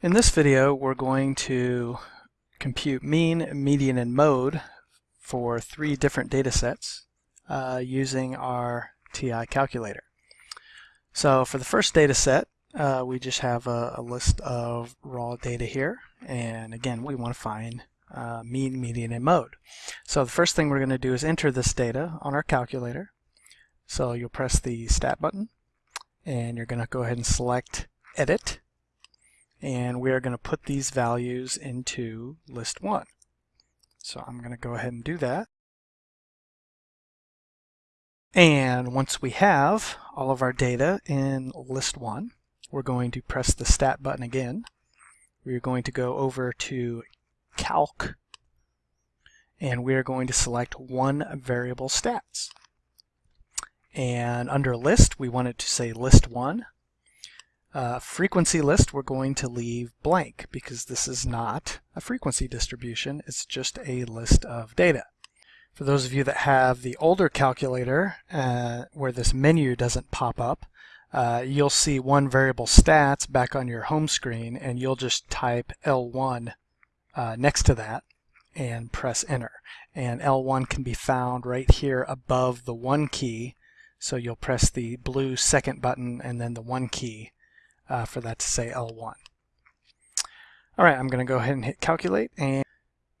In this video, we're going to compute mean, median, and mode for three different data sets uh, using our TI calculator. So for the first data set, uh, we just have a, a, list of raw data here. And again, we want to find uh, mean, median, and mode. So the first thing we're going to do is enter this data on our calculator. So you'll press the Stat button, and you're going to go ahead and select Edit and we are going to put these values into list 1. So I'm going to go ahead and do that. And once we have all of our data in list 1, we're going to press the Stat button again. We're going to go over to Calc, and we're going to select one variable stats. And under list, we want it to say list 1 uh, frequency list we're going to leave blank because this is not a frequency distribution, it's just a list of data. For those of you that have the older calculator uh, where this menu doesn't pop up, uh, you'll see one variable stats back on your home screen and you'll just type L1 uh, next to that and press enter. And L1 can be found right here above the 1 key. So you'll press the blue second button and then the 1 key uh, for that to say L1. All right, I'm going to go ahead and hit calculate and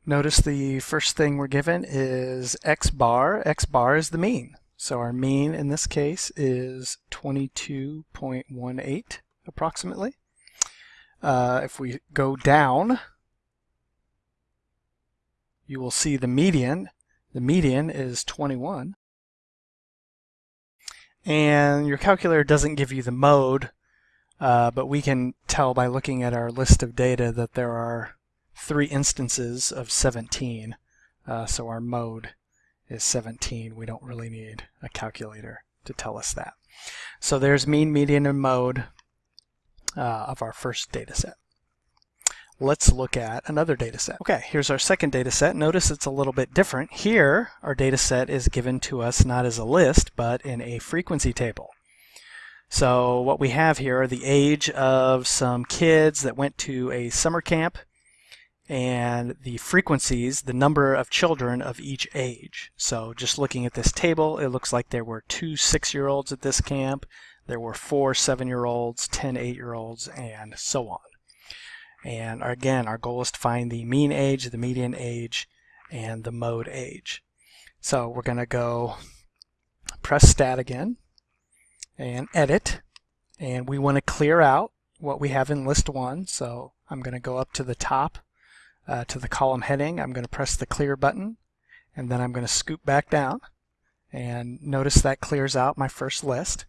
notice the first thing we're given is X bar. X bar is the mean. So our mean in this case is 22.18 approximately. Uh, if we go down, you will see the median. The median is 21. And your calculator doesn't give you the mode uh, but we can tell by looking at our list of data that there are three instances of 17. Uh, so our mode is 17. We don't really need a calculator to tell us that. So there's mean, median, and mode uh, of our first data set. Let's look at another data set. Okay, here's our second data set. Notice it's a little bit different. Here, our data set is given to us not as a list, but in a frequency table. So what we have here are the age of some kids that went to a summer camp and the frequencies, the number of children of each age. So just looking at this table, it looks like there were two six-year-olds at this camp, there were four seven-year-olds, 10 eight-year-olds, and so on. And again, our goal is to find the mean age, the median age, and the mode age. So we're going to go press stat again, and edit. And we want to clear out what we have in list one. So I'm going to go up to the top uh, to the column heading. I'm going to press the clear button and then I'm going to scoop back down. And notice that clears out my first list.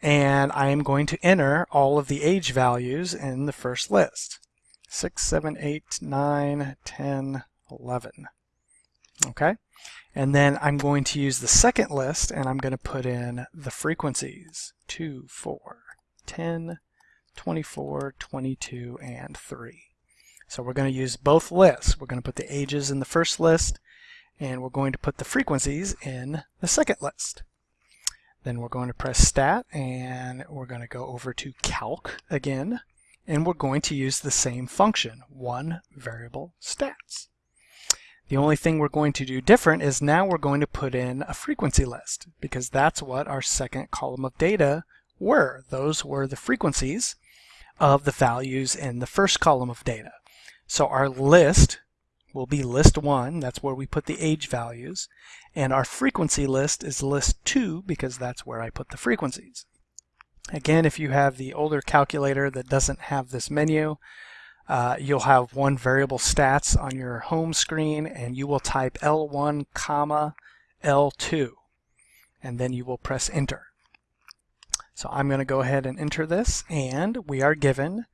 And I am going to enter all of the age values in the first list. 6, 7, 8, 9, 10, 11 okay and then I'm going to use the second list and I'm going to put in the frequencies 2, 4, 10, 24, 22, and 3. So we're going to use both lists. We're going to put the ages in the first list and we're going to put the frequencies in the second list. Then we're going to press stat and we're going to go over to calc again and we're going to use the same function, one variable stats. The only thing we're going to do different is now we're going to put in a frequency list because that's what our second column of data were. Those were the frequencies of the values in the first column of data. So our list will be list 1, that's where we put the age values, and our frequency list is list 2 because that's where I put the frequencies. Again, if you have the older calculator that doesn't have this menu, uh, you'll have one variable stats on your home screen and you will type L1 comma L2 and then you will press enter. So I'm going to go ahead and enter this and we are given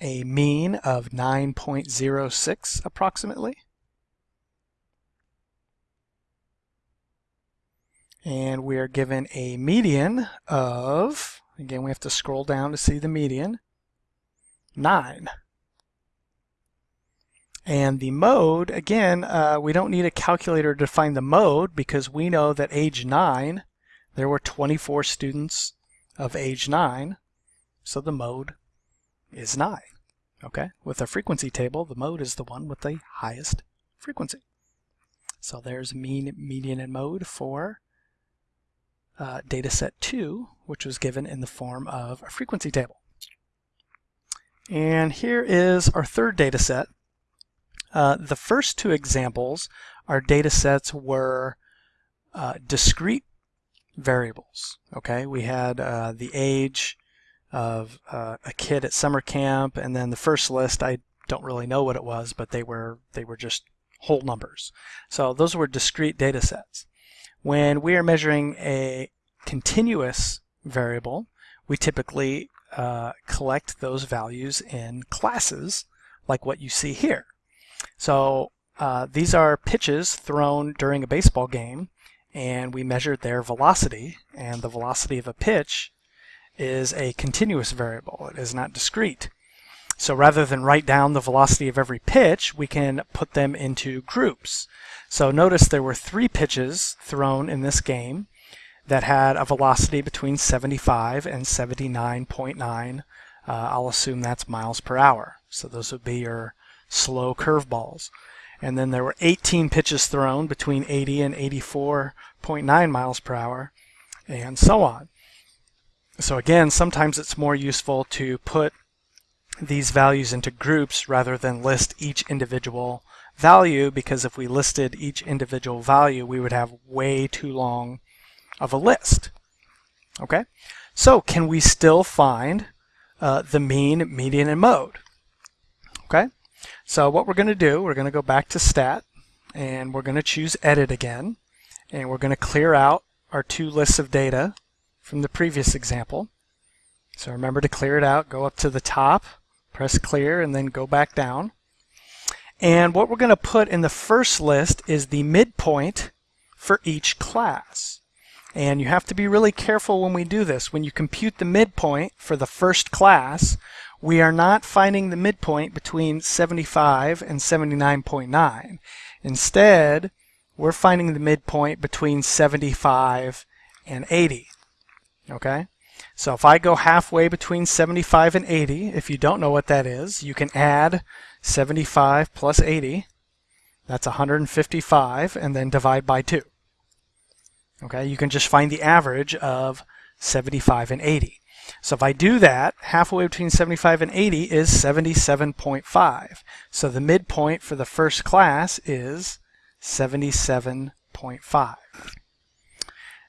a mean of 9.06 approximately. And we are given a median of, again we have to scroll down to see the median, 9. And the mode, again, uh, we don't need a calculator to find the mode because we know that age 9, there were 24 students of age 9, so the mode is 9. Okay, with a frequency table, the mode is the one with the highest frequency. So there's mean, median, and mode for uh, data set 2, which was given in the form of a frequency table. And here is our third data set. Uh, the first two examples, our data sets were uh, discrete variables. Okay, we had uh, the age of uh, a kid at summer camp, and then the first list I don't really know what it was, but they were they were just whole numbers. So those were discrete data sets. When we are measuring a continuous variable, we typically uh, collect those values in classes like what you see here. So uh, these are pitches thrown during a baseball game and we measured their velocity and the velocity of a pitch is a continuous variable. It is not discrete. So rather than write down the velocity of every pitch, we can put them into groups. So notice there were three pitches thrown in this game that had a velocity between 75 and 79.9. Uh, I'll assume that's miles per hour. So those would be your slow curveballs. And then there were 18 pitches thrown between 80 and 84.9 miles per hour, and so on. So again, sometimes it's more useful to put these values into groups rather than list each individual value because if we listed each individual value, we would have way too long of a list. Okay, so can we still find uh, the mean, median, and mode? So what we're going to do, we're going to go back to stat and we're going to choose edit again and we're going to clear out our two lists of data from the previous example. So remember to clear it out, go up to the top, press clear, and then go back down. And what we're going to put in the first list is the midpoint for each class. And you have to be really careful when we do this. When you compute the midpoint for the first class, we are not finding the midpoint between 75 and 79.9. Instead, we're finding the midpoint between 75 and 80. Okay? So if I go halfway between 75 and 80, if you don't know what that is, you can add 75 plus 80. That's 155, and then divide by 2. Okay, you can just find the average of 75 and 80. So if I do that, halfway between 75 and 80 is 77.5. So the midpoint for the first class is 77.5.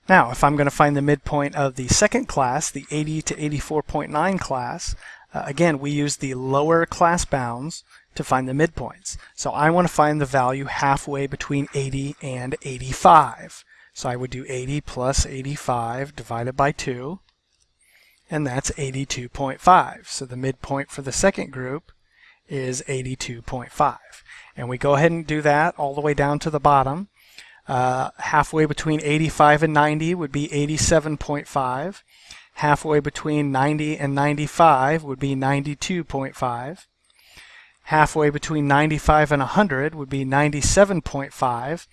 Now, if I'm going to find the midpoint of the second class, the 80 to 84.9 class, uh, again, we use the lower class bounds to find the midpoints. So I want to find the value halfway between 80 and 85. So I would do 80 plus 85 divided by 2 and that's 82.5. So the midpoint for the second group is 82.5. And we go ahead and do that all the way down to the bottom. Uh, halfway between 85 and 90 would be 87.5. Halfway between 90 and 95 would be 92.5. Halfway between 95 and 100 would be 97.5.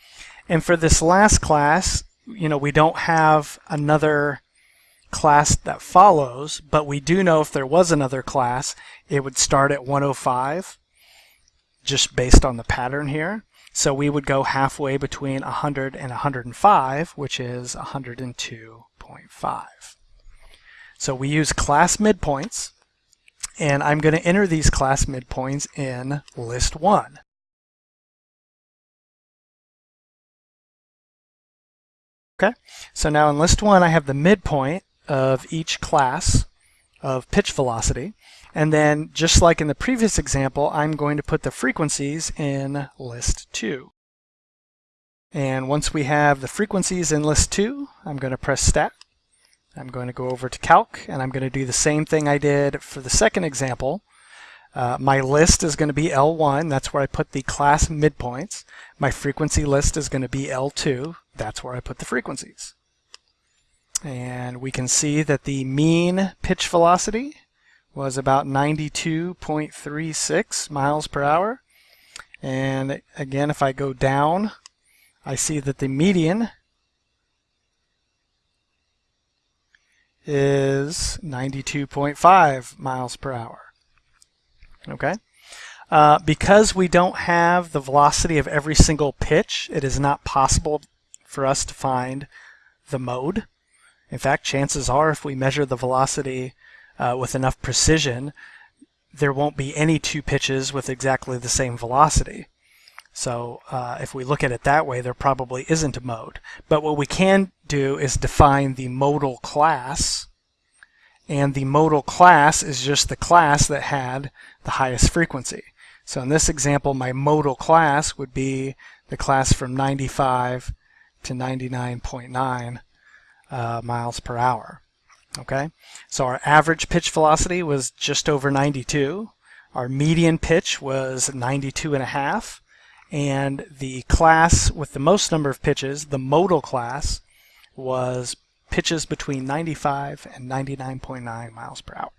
And for this last class, you know, we don't have another class that follows, but we do know if there was another class, it would start at 105, just based on the pattern here. So we would go halfway between 100 and 105, which is 102.5. So we use class midpoints, and I'm going to enter these class midpoints in list 1. Okay, so now in list 1 I have the midpoint of each class of pitch velocity. And then, just like in the previous example, I'm going to put the frequencies in list 2. And once we have the frequencies in list 2, I'm going to press stat. I'm going to go over to calc, and I'm going to do the same thing I did for the second example. Uh, my list is going to be L1, that's where I put the class midpoints. My frequency list is going to be L2, that's where I put the frequencies. And we can see that the mean pitch velocity was about 92.36 miles per hour. And again, if I go down, I see that the median is 92.5 miles per hour. Okay. Uh, because we don't have the velocity of every single pitch, it is not possible for us to find the mode. In fact, chances are if we measure the velocity uh, with enough precision, there won't be any two pitches with exactly the same velocity. So uh, if we look at it that way, there probably isn't a mode. But what we can do is define the modal class. And the modal class is just the class that had the highest frequency. So in this example, my modal class would be the class from 95 to 99.9 uh, miles per hour. Okay, so our average pitch velocity was just over 92. Our median pitch was 92 and a half. And the class with the most number of pitches, the modal class, was pitches between 95 and 99.9 miles per hour.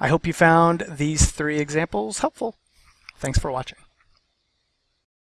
I hope you found these three examples helpful. Thanks for watching.